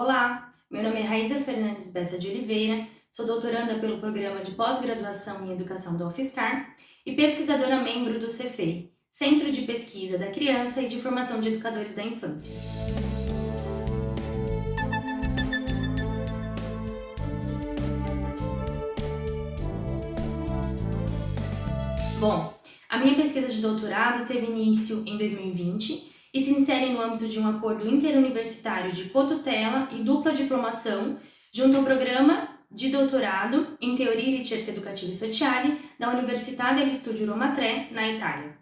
Olá, meu nome é Raíza Fernandes Bessa de Oliveira, sou doutoranda pelo Programa de Pós-Graduação em Educação do UFSCar e pesquisadora membro do CEFEI, Centro de Pesquisa da Criança e de Formação de Educadores da Infância. Bom, a minha pesquisa de doutorado teve início em 2020 e se insere no âmbito de um acordo interuniversitário de cotutela e dupla diplomação junto ao programa de doutorado em Teoria e Ricerca Educativa e Sociale da Università degli Studi Roma Tre, na Itália.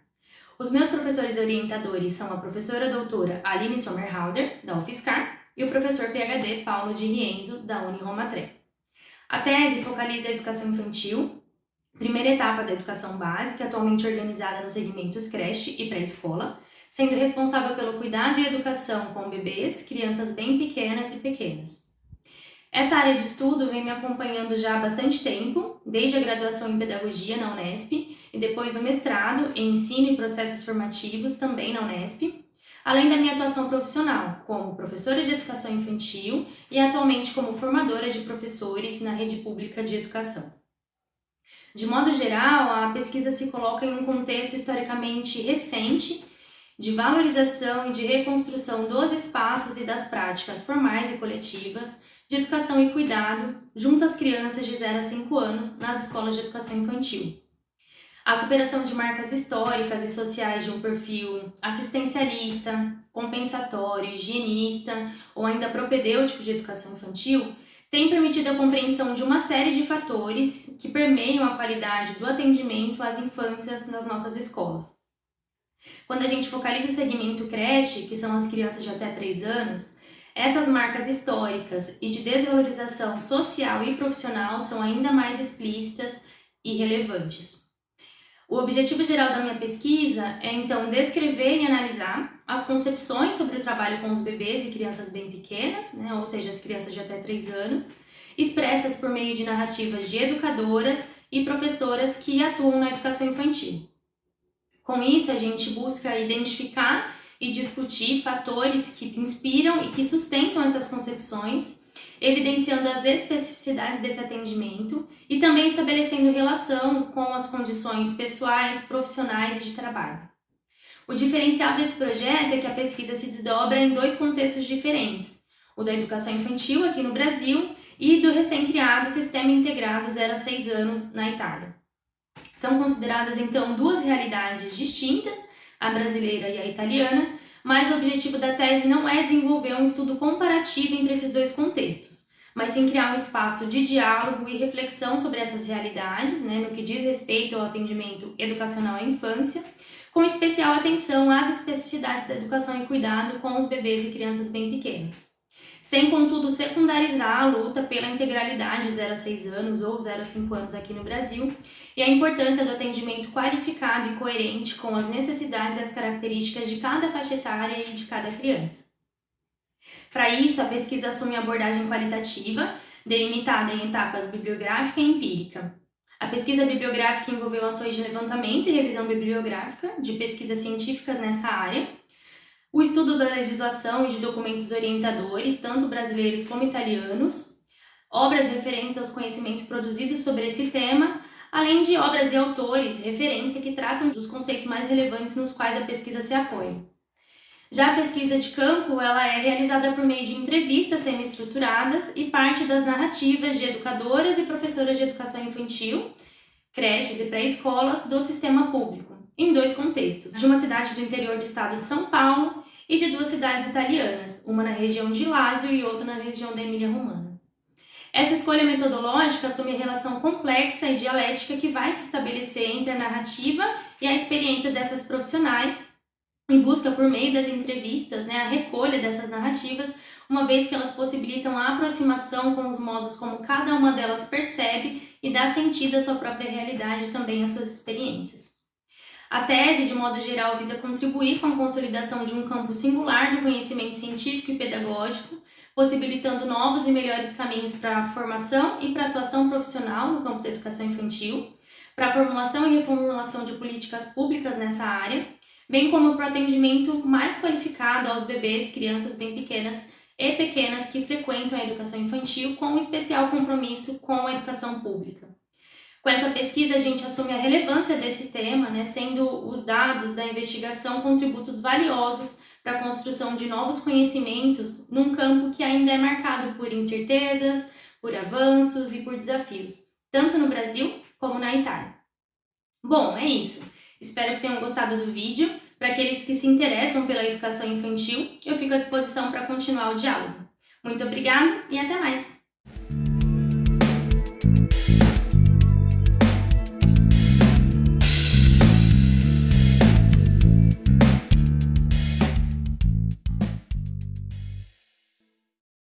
Os meus professores orientadores são a professora doutora Aline Sommerhalder, da UFSCar, e o professor PhD Paulo de Rienzo, da Uni Roma Tre. A tese focaliza a educação infantil, primeira etapa da educação básica, atualmente organizada nos segmentos creche e pré-escola, sendo responsável pelo cuidado e educação com bebês, crianças bem pequenas e pequenas. Essa área de estudo vem me acompanhando já há bastante tempo, desde a graduação em Pedagogia na Unesp e depois o mestrado em Ensino e Processos Formativos também na Unesp, além da minha atuação profissional como professora de educação infantil e atualmente como formadora de professores na rede pública de educação. De modo geral, a pesquisa se coloca em um contexto historicamente recente de valorização e de reconstrução dos espaços e das práticas formais e coletivas de educação e cuidado junto às crianças de 0 a 5 anos nas escolas de educação infantil. A superação de marcas históricas e sociais de um perfil assistencialista, compensatório, higienista ou ainda propedêutico de educação infantil tem permitido a compreensão de uma série de fatores que permeiam a qualidade do atendimento às infâncias nas nossas escolas. Quando a gente focaliza o segmento creche, que são as crianças de até 3 anos, essas marcas históricas e de desvalorização social e profissional são ainda mais explícitas e relevantes. O objetivo geral da minha pesquisa é, então, descrever e analisar as concepções sobre o trabalho com os bebês e crianças bem pequenas, né, ou seja, as crianças de até 3 anos, expressas por meio de narrativas de educadoras e professoras que atuam na educação infantil. Com isso, a gente busca identificar e discutir fatores que inspiram e que sustentam essas concepções, evidenciando as especificidades desse atendimento e também estabelecendo relação com as condições pessoais, profissionais e de trabalho. O diferencial desse projeto é que a pesquisa se desdobra em dois contextos diferentes, o da educação infantil aqui no Brasil e do recém-criado Sistema Integrado 0 a 6 anos na Itália. São consideradas, então, duas realidades distintas, a brasileira e a italiana, mas o objetivo da tese não é desenvolver um estudo comparativo entre esses dois contextos, mas sim criar um espaço de diálogo e reflexão sobre essas realidades, né, no que diz respeito ao atendimento educacional à infância, com especial atenção às especificidades da educação e cuidado com os bebês e crianças bem pequenas sem contudo secundarizar a luta pela integralidade 0 a 6 anos ou 0 a 5 anos aqui no Brasil e a importância do atendimento qualificado e coerente com as necessidades e as características de cada faixa etária e de cada criança. Para isso, a pesquisa assume abordagem qualitativa, delimitada em etapas bibliográfica e empírica. A pesquisa bibliográfica envolveu ações de levantamento e revisão bibliográfica de pesquisas científicas nessa área, o estudo da legislação e de documentos orientadores, tanto brasileiros como italianos, obras referentes aos conhecimentos produzidos sobre esse tema, além de obras e autores referência que tratam dos conceitos mais relevantes nos quais a pesquisa se apoia. Já a pesquisa de campo ela é realizada por meio de entrevistas semi-estruturadas e parte das narrativas de educadoras e professoras de educação infantil, creches e pré-escolas do sistema público, em dois contextos, de uma cidade do interior do estado de São Paulo e de duas cidades italianas, uma na região de Lázio e outra na região da Emília-Romana. Essa escolha metodológica assume a relação complexa e dialética que vai se estabelecer entre a narrativa e a experiência dessas profissionais e busca, por meio das entrevistas, né, a recolha dessas narrativas, uma vez que elas possibilitam a aproximação com os modos como cada uma delas percebe e dá sentido à sua própria realidade e também às suas experiências. A tese, de modo geral, visa contribuir com a consolidação de um campo singular do conhecimento científico e pedagógico, possibilitando novos e melhores caminhos para a formação e para a atuação profissional no campo da educação infantil, para a formulação e reformulação de políticas públicas nessa área, bem como para o atendimento mais qualificado aos bebês, crianças bem pequenas e pequenas que frequentam a educação infantil com especial compromisso com a educação pública. Com essa pesquisa, a gente assume a relevância desse tema, né, sendo os dados da investigação contributos valiosos para a construção de novos conhecimentos num campo que ainda é marcado por incertezas, por avanços e por desafios, tanto no Brasil como na Itália. Bom, é isso. Espero que tenham gostado do vídeo. Para aqueles que se interessam pela educação infantil, eu fico à disposição para continuar o diálogo. Muito obrigada e até mais!